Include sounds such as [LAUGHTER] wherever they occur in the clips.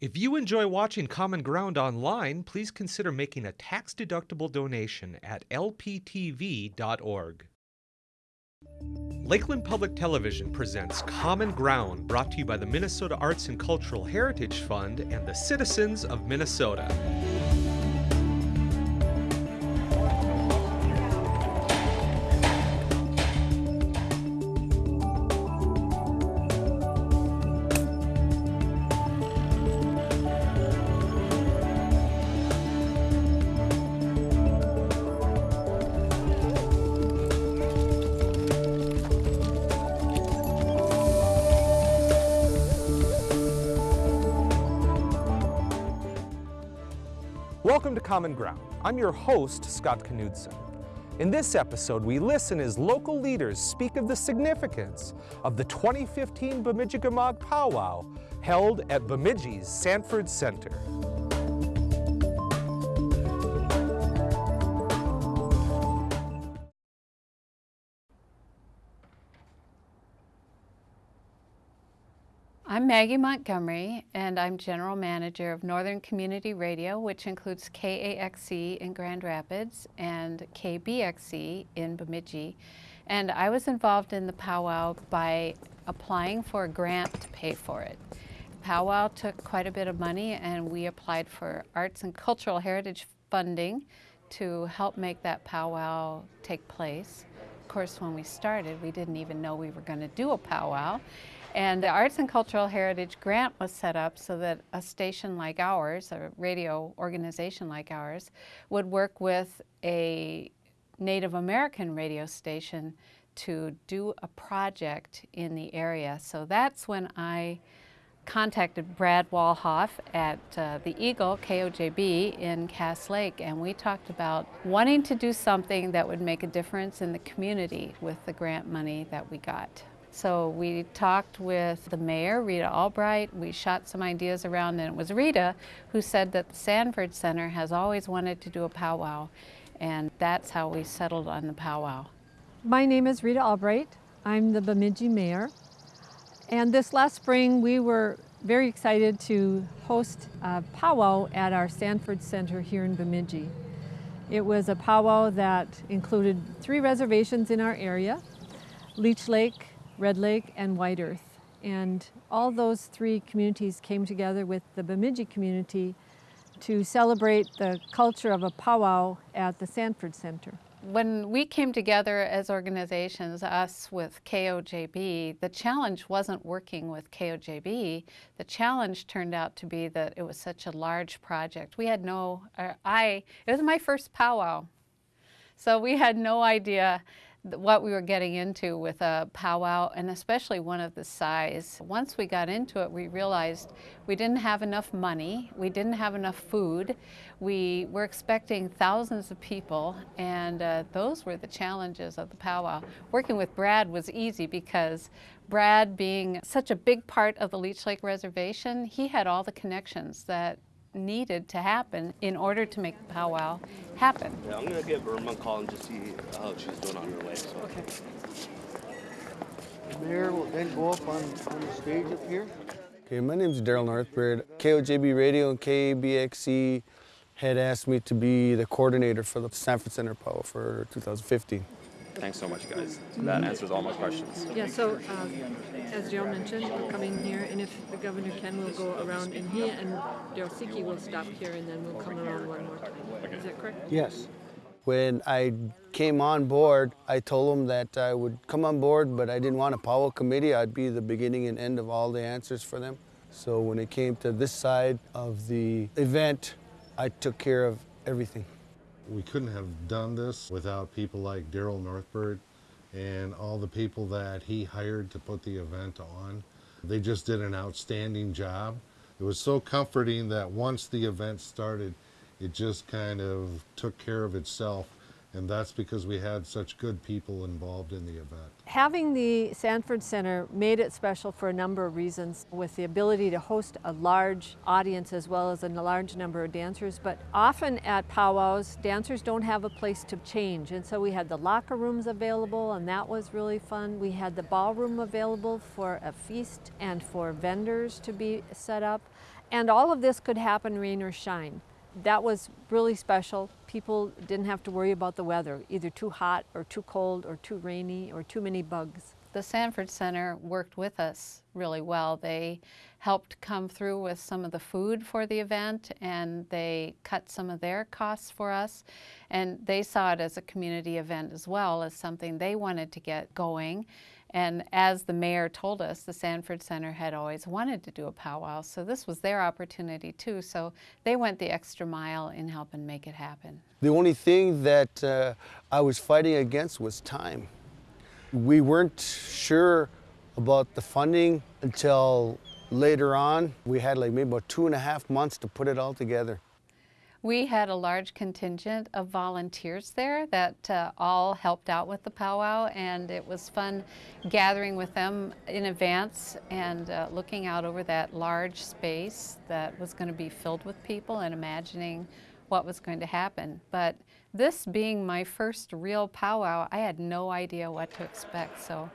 If you enjoy watching Common Ground online, please consider making a tax-deductible donation at lptv.org. Lakeland Public Television presents Common Ground, brought to you by the Minnesota Arts and Cultural Heritage Fund and the citizens of Minnesota. Common Ground. I'm your host, Scott Knudsen. In this episode, we listen as local leaders speak of the significance of the 2015 Bemidji-Gamog Powwow held at Bemidji's Sanford Center. I'm Maggie Montgomery, and I'm General Manager of Northern Community Radio, which includes KAXE in Grand Rapids and KBXE in Bemidji. And I was involved in the powwow by applying for a grant to pay for it. Powwow took quite a bit of money, and we applied for arts and cultural heritage funding to help make that powwow take place. Of course, when we started, we didn't even know we were going to do a powwow. And the Arts and Cultural Heritage Grant was set up so that a station like ours, a radio organization like ours, would work with a Native American radio station to do a project in the area. So that's when I contacted Brad Walhoff at uh, the Eagle, KOJB, in Cass Lake, and we talked about wanting to do something that would make a difference in the community with the grant money that we got. So we talked with the mayor, Rita Albrecht. We shot some ideas around, and it was Rita who said that the Sanford Center has always wanted to do a powwow, and that's how we settled on the powwow. My name is Rita Albrecht. I'm the Bemidji mayor. And this last spring, we were very excited to host a powwow at our Sanford Center here in Bemidji. It was a powwow that included three reservations in our area, Leech Lake, Red Lake, and White Earth. And all those three communities came together with the Bemidji community to celebrate the culture of a powwow at the Sanford Center. When we came together as organizations, us with KOJB, the challenge wasn't working with KOJB. The challenge turned out to be that it was such a large project. We had no, uh, I, it was my first powwow. So we had no idea what we were getting into with a powwow and especially one of the size. Once we got into it, we realized we didn't have enough money, we didn't have enough food, we were expecting thousands of people and uh, those were the challenges of the powwow. Working with Brad was easy because Brad being such a big part of the Leech Lake Reservation, he had all the connections that needed to happen in order to make the powwow happen. Yeah, I'm gonna give Erma a call and just see how she's doing on her way. So. Okay. The mayor will then go up on, on the stage up here. Okay, my name is Daryl Northbird. KOJB Radio and KBXE had asked me to be the coordinator for the Sanford Center Powwow for 2015. Thanks so much, guys. That answers all my questions. Yeah, so um, as Joe mentioned, we're coming here, and if the governor can, we'll go around, and he and Daryl Seki will stop here, and then we'll come around one more time. Is that correct? Yes. When I came on board, I told them that I would come on board, but I didn't want a powwow committee. I'd be the beginning and end of all the answers for them. So when it came to this side of the event, I took care of everything. We couldn't have done this without people like Daryl Northbird and all the people that he hired to put the event on. They just did an outstanding job. It was so comforting that once the event started, it just kind of took care of itself And that's because we had such good people involved in the event. Having the Sanford Center made it special for a number of reasons with the ability to host a large audience as well as a large number of dancers. But often at powwows, dancers don't have a place to change. And so we had the locker rooms available and that was really fun. We had the ballroom available for a feast and for vendors to be set up. And all of this could happen rain or shine that was really special. People didn't have to worry about the weather, either too hot or too cold or too rainy or too many bugs. The Sanford Center worked with us really well. They helped come through with some of the food for the event and they cut some of their costs for us. And they saw it as a community event as well as something they wanted to get going. And as the mayor told us, the Sanford Center had always wanted to do a powwow, so this was their opportunity too. So they went the extra mile in helping make it happen. The only thing that uh, I was fighting against was time. We weren't sure about the funding until later on. We had like maybe about two and a half months to put it all together. We had a large contingent of volunteers there that uh, all helped out with the powwow and it was fun gathering with them in advance and uh, looking out over that large space that was going to be filled with people and imagining what was going to happen. But this being my first real powwow, I had no idea what to expect. So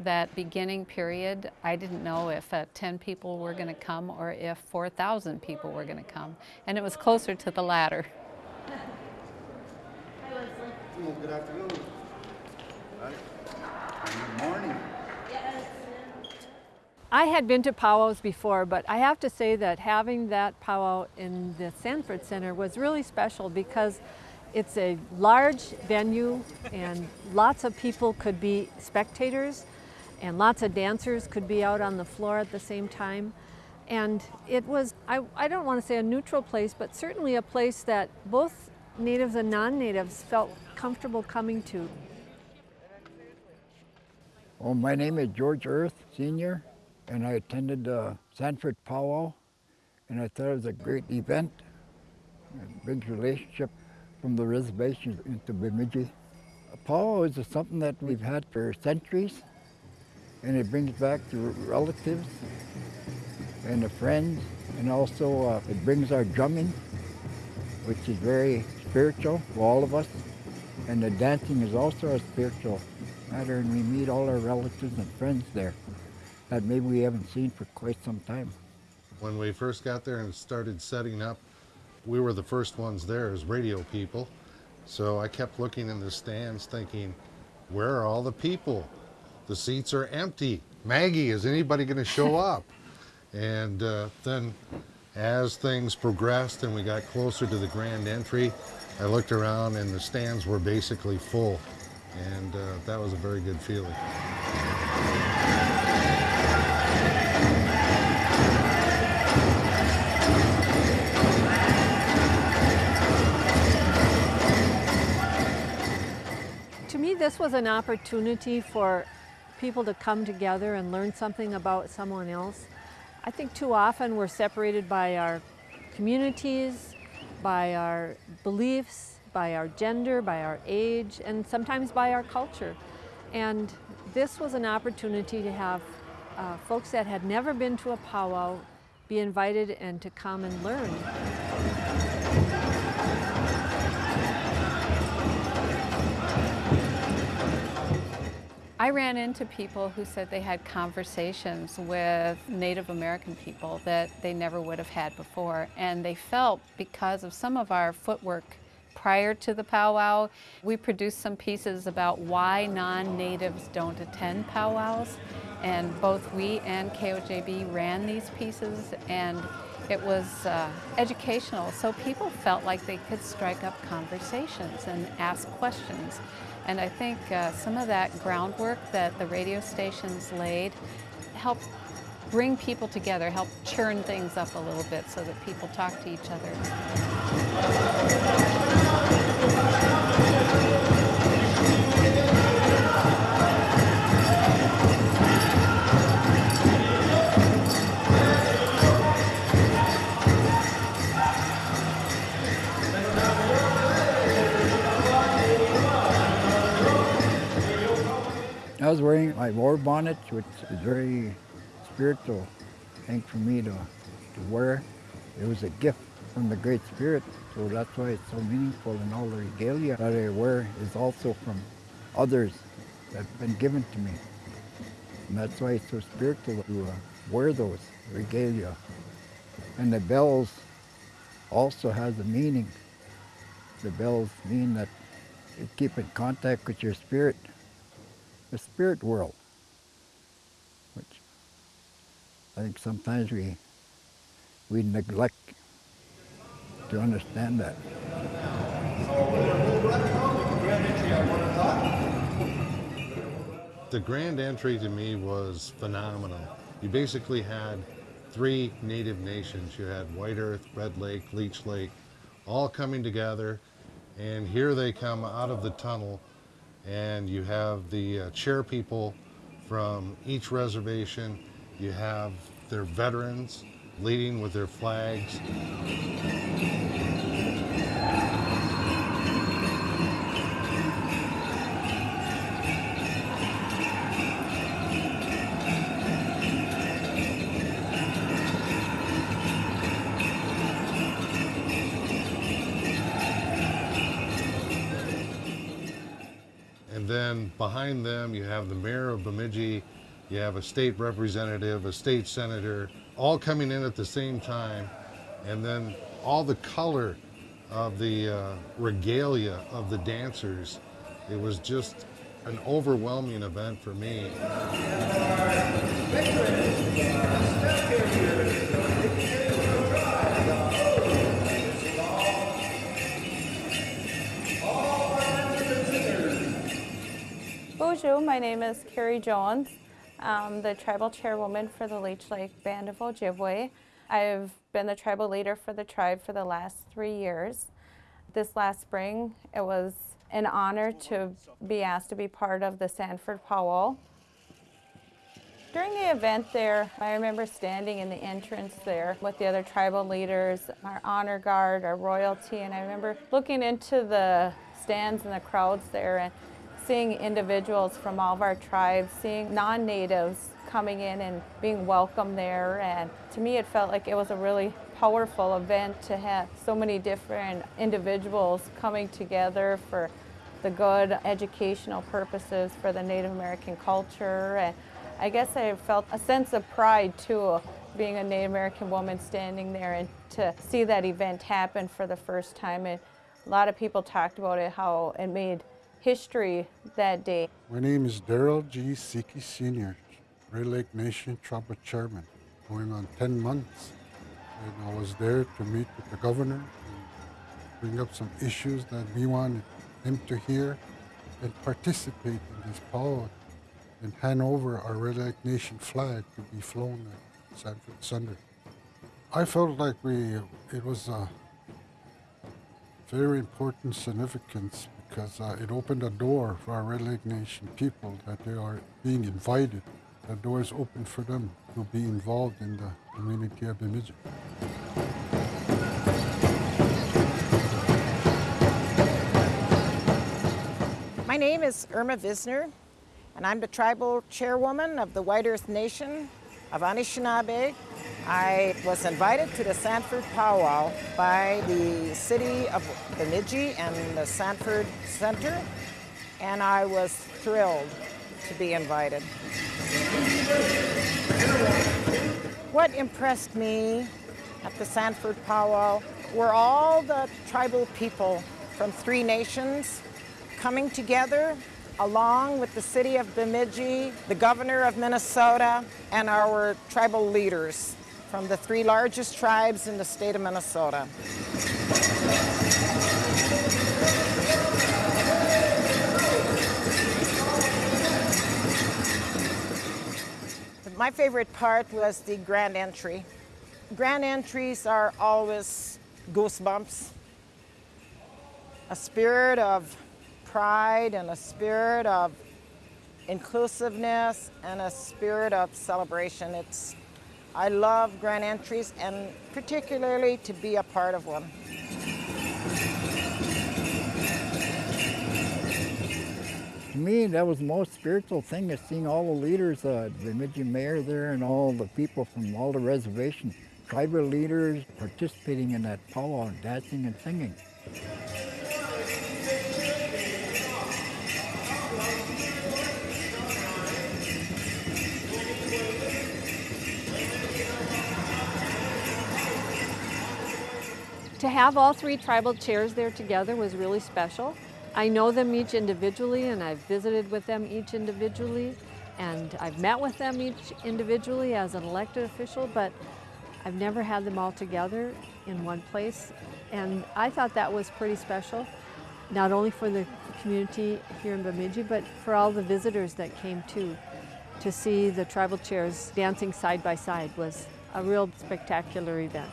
that beginning period, I didn't know if uh, 10 people were going to come or if 4,000 people were going to come. And it was closer to the latter. Well, good afternoon. Good morning. I had been to powwows before, but I have to say that having that powwow in the Sanford Center was really special because it's a large venue and lots of people could be spectators and lots of dancers could be out on the floor at the same time. And it was, I, I don't want to say a neutral place, but certainly a place that both natives and non-natives felt comfortable coming to. Well, my name is George Earth, Sr., and I attended the Sanford Powwow, and I thought it was a great event, a big relationship from the reservation into Bemidji. Powwow is something that we've had for centuries, and it brings back the relatives and the friends and also uh, it brings our drumming which is very spiritual for all of us and the dancing is also a spiritual matter and we meet all our relatives and friends there that maybe we haven't seen for quite some time. When we first got there and started setting up, we were the first ones there as radio people. So I kept looking in the stands thinking, where are all the people? The seats are empty. Maggie, is anybody going to show [LAUGHS] up? and uh, then as things progressed and we got closer to the grand entry, I looked around and the stands were basically full. And uh, that was a very good feeling. To me, this was an opportunity for people to come together and learn something about someone else. I think too often we're separated by our communities, by our beliefs, by our gender, by our age, and sometimes by our culture. And this was an opportunity to have uh, folks that had never been to a powwow be invited and to come and learn. I ran into people who said they had conversations with Native American people that they never would have had before. And they felt because of some of our footwork prior to the powwow, we produced some pieces about why non-natives don't attend powwows. And both we and KOJB ran these pieces and it was uh, educational, so people felt like they could strike up conversations and ask questions. And I think uh, some of that groundwork that the radio stations laid helped bring people together, help churn things up a little bit so that people talk to each other. Wearing my war bonnet, which is very spiritual thing for me to, to wear. It was a gift from the Great Spirit, so that's why it's so meaningful. And all the regalia that I wear is also from others that have been given to me. And that's why it's so spiritual to uh, wear those regalia. And the bells also has a meaning. The bells mean that you keep in contact with your spirit, the spirit world, which I think sometimes we, we neglect to understand that. The grand entry to me was phenomenal. You basically had three native nations. You had White Earth, Red Lake, Leech Lake, all coming together. And here they come out of the tunnel, and you have the uh, chair people from each reservation. You have their veterans leading with their flags. Behind them, you have the mayor of Bemidji, you have a state representative, a state senator, all coming in at the same time. And then all the color of the uh, regalia of the dancers. It was just an overwhelming event for me. Boozhoo, my name is Carri Jones. I'm the tribal chairwoman for the Leech Lake Band of Ojibwe. I've been the tribal leader for the tribe for the last three years. This last spring, it was an honor to be asked to be part of the Sanford Powwow. During the event there, I remember standing in the entrance there with the other tribal leaders, our honor guard, our royalty, and I remember looking into the stands and the crowds there and seeing individuals from all of our tribes, seeing non-natives coming in and being welcomed there. And to me, it felt like it was a really powerful event to have so many different individuals coming together for the good educational purposes for the Native American culture. And I guess I felt a sense of pride too, being a Native American woman standing there and to see that event happen for the first time. And a lot of people talked about it, how it made history that day. My name is Daryl G. Seki Sr., Red Lake Nation Tribal Chairman, going on 10 months. And I was there to meet with the governor and bring up some issues that we wanted him to hear and participate in this power and hand over our Red Lake Nation flag to be flown at Sanford Sunday. I felt like we, it was a very important significance because uh, it opened a door for our Red Lake Nation people that they are being invited. The door is open for them to be involved in the community of Bemidji. My name is Erma Vizenor, and I'm the tribal chairwoman of the White Earth Nation of Anishinaabe. I was invited to the Sanford Powwow by the city of Bemidji and the Sanford Center, and I was thrilled to be invited. What impressed me at the Sanford Powwow were all the tribal people from three nations coming together along with the city of Bemidji, the governor of Minnesota, and our tribal leaders from the three largest tribes in the state of Minnesota. My favorite part was the grand entry. Grand entries are always goosebumps, a spirit of pride and a spirit of inclusiveness and a spirit of celebration. It's, I love grand entries and particularly to be a part of one. To me, that was the most spiritual thing is seeing all the leaders, uh, the Bemidji mayor there and all the people from all the reservations, tribal leaders participating in that powwow, dancing and singing. To have all three tribal chairs there together was really special. I know them each individually and I've visited with them each individually and I've met with them each individually as an elected official, but I've never had them all together in one place. And I thought that was pretty special, not only for the community here in Bemidji, but for all the visitors that came too. To see the tribal chairs dancing side by side was a real spectacular event.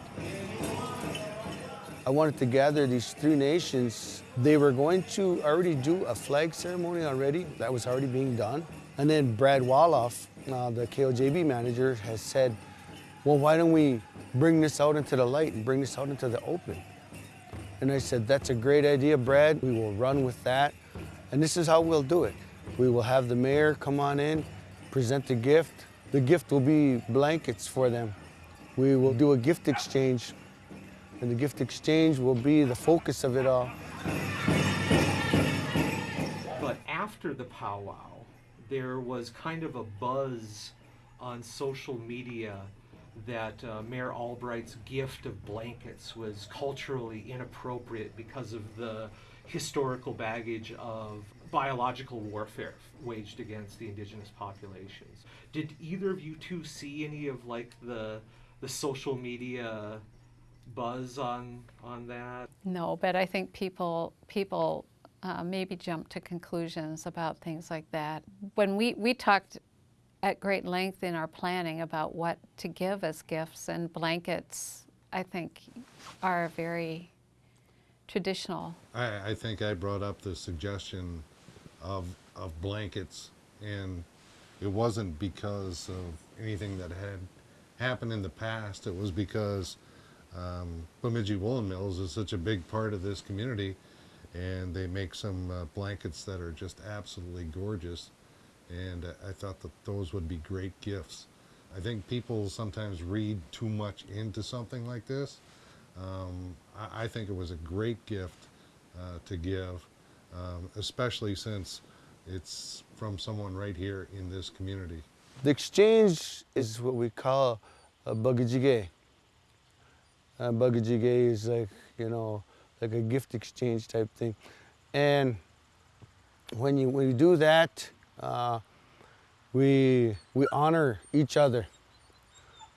I wanted to gather these three nations. They were going to already do a flag ceremony already. That was already being done. And then Brad Wolof, uh, the KOJB manager, has said, well, why don't we bring this out into the light and bring this out into the open? And I said, that's a great idea, Brad. We will run with that. And this is how we'll do it. We will have the mayor come on in, present the gift. The gift will be blankets for them. We will do a gift exchange and the gift exchange will be the focus of it all. But after the powwow, there was kind of a buzz on social media that uh, Mayor Albrecht's gift of blankets was culturally inappropriate because of the historical baggage of biological warfare waged against the indigenous populations. Did either of you two see any of like the the social media buzz on on that? No, but I think people people uh, maybe jump to conclusions about things like that. When we we talked at great length in our planning about what to give as gifts and blankets, I think, are very traditional. I, I think I brought up the suggestion of of blankets, and it wasn't because of anything that had happened in the past. It was because um, Bemidji Woolen Mills is such a big part of this community and they make some uh, blankets that are just absolutely gorgeous and I thought that those would be great gifts. I think people sometimes read too much into something like this. Um, I, I, think it was a great gift uh, to give, um, especially since it's from someone right here in this community. The exchange is what we call a bagajige. Uh, Bagajige is like, you know, like a gift exchange type thing. And when you, when you do that, uh, we, we honor each other.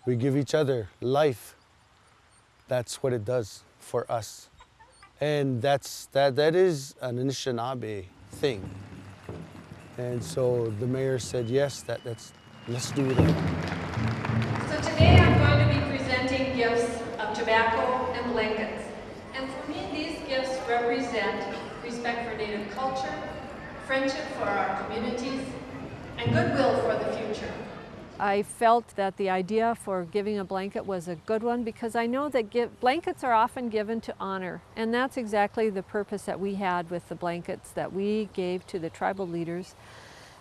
We give each other life. That's what it does for us. And that's, that, that is an Anishinaabe thing. And so the mayor said, yes, that, that's, let's do that. So today I'm going to tobacco, and blankets. And for me, these gifts represent respect for Native culture, friendship for our communities, and goodwill for the future. I felt that the idea for giving a blanket was a good one because I know that give, blankets are often given to honor and that's exactly the purpose that we had with the blankets that we gave to the tribal leaders.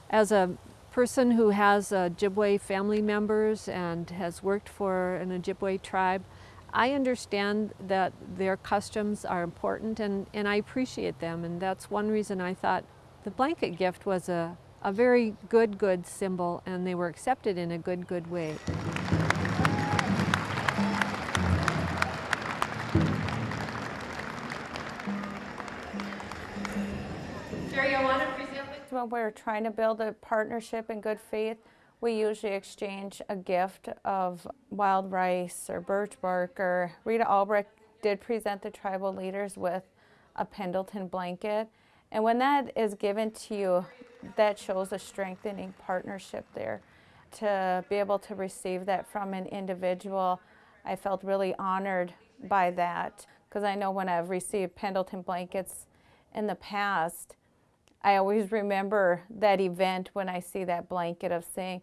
As a person who has Ojibwe family members and has worked for an Ojibwe tribe, I understand that their customs are important and, and I appreciate them and that's one reason I thought the blanket gift was a, a very good, good symbol and they were accepted in a good, good way. Jerry, I want to present when we're trying to build a partnership in good faith, we usually exchange a gift of wild rice or birch bark or Rita Albrecht did present the tribal leaders with a Pendleton blanket. And when that is given to you, that shows a strengthening partnership there. To be able to receive that from an individual, I felt really honored by that because I know when I've received Pendleton blankets in the past, I always remember that event when I see that blanket of saying,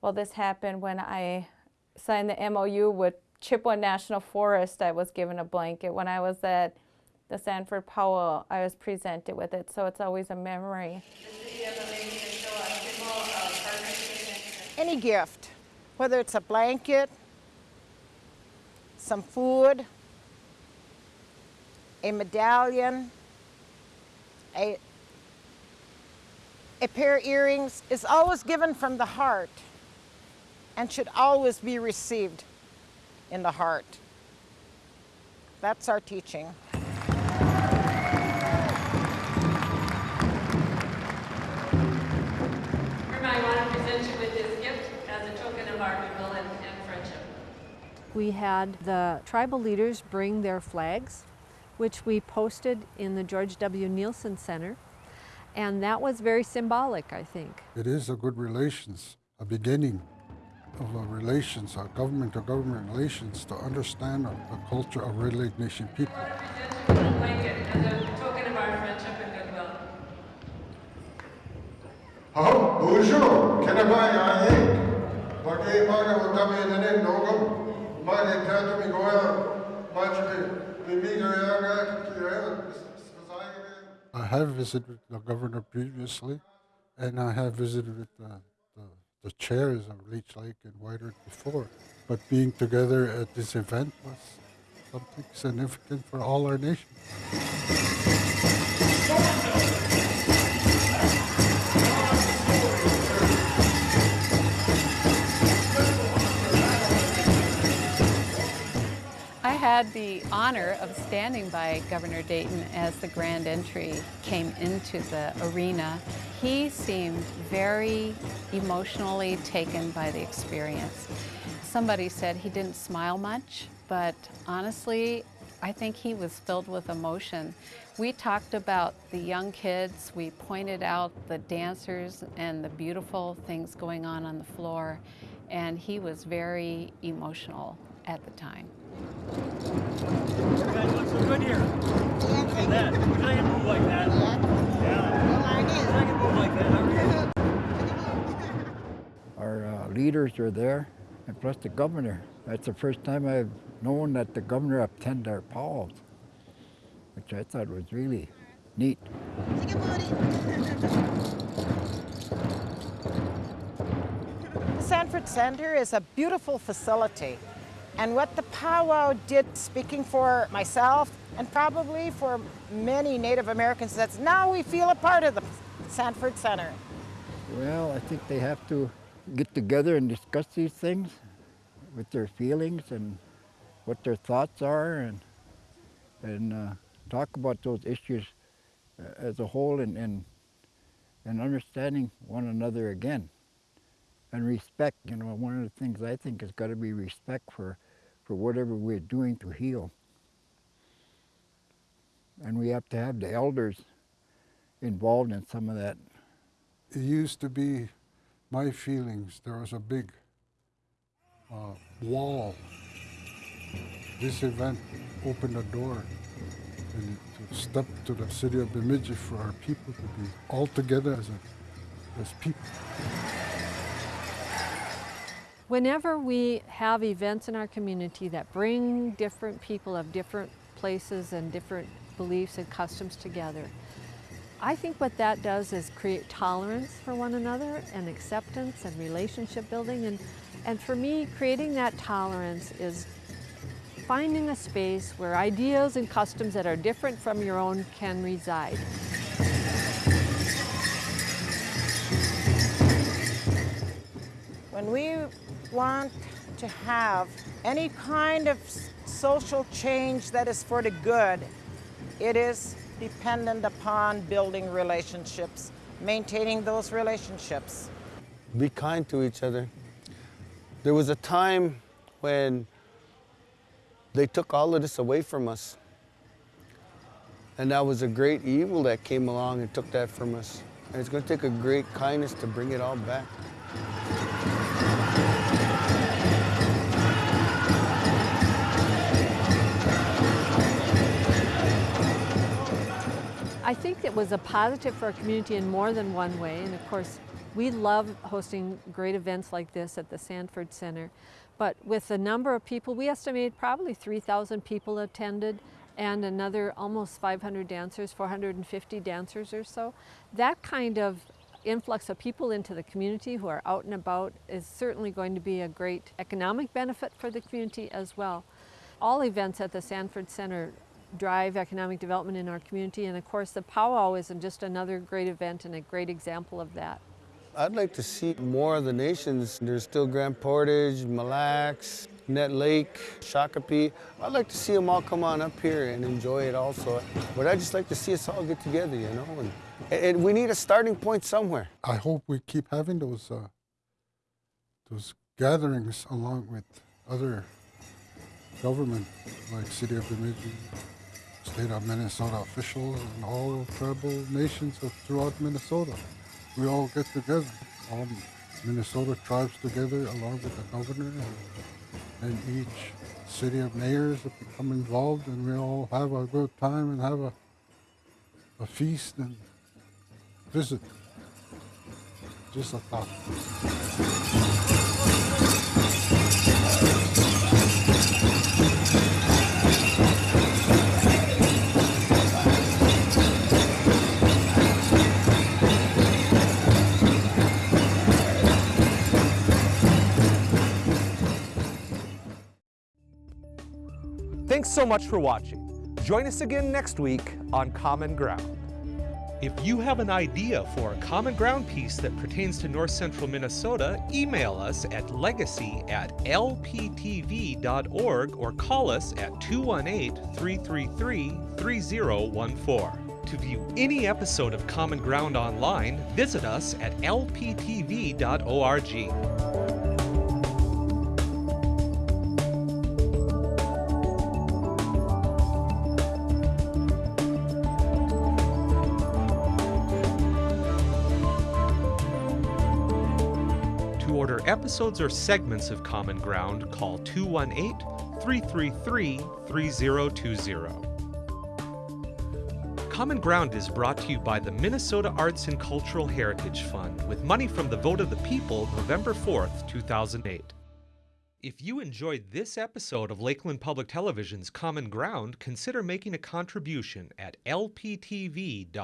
well, this happened when I signed the MOU with Chippewa National Forest. I was given a blanket. When I was at the Sanford Powwow, I was presented with it, so it's always a memory. Any gift, whether it's a blanket, some food, a medallion, a, a pair of earrings is always given from the heart and should always be received in the heart. That's our teaching. I want to present you with this gift as a token of our goodwill and, and friendship. We had the tribal leaders bring their flags, which we posted in the George W. Nielsen Center. And that was very symbolic, I think. It is a good relations, a beginning of a relations, a government to government relations to understand the culture of Red Lake Nation people. I want to present you a blanket as a token of our friendship and goodwill. Boozhoo, Kenabai Ayek. Bagi maga utami nene nogam. Magi katu goya. Machi mi mi goya I have visited the governor previously, and I have visited the, the, the chairs of Leech Lake and White Earth before. But being together at this event was something significant for all our nation. Had the honor of standing by Governor Dayton as the grand entry came into the arena. He seemed very emotionally taken by the experience. Somebody said he didn't smile much, but honestly, I think he was filled with emotion. We talked about the young kids, we pointed out the dancers and the beautiful things going on on the floor, and he was very emotional at the time. Our uh, leaders are there, and plus the governor. That's the first time I've known that the governor attended our powwows, which I thought was really neat. The Sanford Center is a beautiful facility. And what the powwow did, speaking for myself and probably for many Native Americans, that's now we feel a part of the Sanford Center. Well, I think they have to get together and discuss these things with their feelings and what their thoughts are and, and uh, talk about those issues uh, as a whole and, and, and understanding one another again. And respect, you know, one of the things I think has got to be respect for, for whatever we're doing to heal. And we have to have the elders involved in some of that. It used to be my feelings. There was a big uh, wall. This event opened a door and to step to the city of Bemidji for our people to be all together as, a, as people. Whenever we have events in our community that bring different people of different places and different beliefs and customs together, I think what that does is create tolerance for one another and acceptance and relationship building. And, and for me, creating that tolerance is finding a space where ideas and customs that are different from your own can reside. When we want to have any kind of social change that is for the good, it is dependent upon building relationships, maintaining those relationships. Be kind to each other. There was a time when they took all of this away from us. And that was a great evil that came along and took that from us. And it's going to take a great kindness to bring it all back. I think it was a positive for our community in more than one way. And of course, we love hosting great events like this at the Sanford Center. But with the number of people, we estimate probably 3,000 people attended. and another almost 500 dancers, 450 dancers or so. That kind of influx of people into the community who are out and about is certainly going to be a great economic benefit for the community as well. All events at the Sanford Center drive economic development in our community and of course the powwow is just another great event and a great example of that. I'd like to see more of the nations. There's still Grand Portage, Mille Lacs, Nett Lake, Shakopee. I'd like to see them all come on up here and enjoy it also. But I'd just like to see us all get together, you know, and, and we need a starting point somewhere. I hope we keep having those uh, those gatherings along with other government like City of Bemidji, State of Minnesota officials, and all tribal nations of, throughout Minnesota. We all get together, all Minnesota tribes together along with the governor and, and each city of mayors that become involved and we all have a good time and have a, a feast and visit. Just a thought. So much for watching. Join us again next week on Common Ground. If you have an idea for a Common Ground piece that pertains to North Central Minnesota, email us at legacy at lptv.org or call us at 218 333 3014. To view any episode of Common Ground online, visit us at lptv.org. episodes or segments of Common Ground, call 218 333 3020. Common Ground is brought to you by the Minnesota Arts and Cultural Heritage Fund with money from the vote of the people November 4th, 2008. If you enjoyed this episode of Lakeland Public Television's Common Ground, consider making a contribution at lptv.org.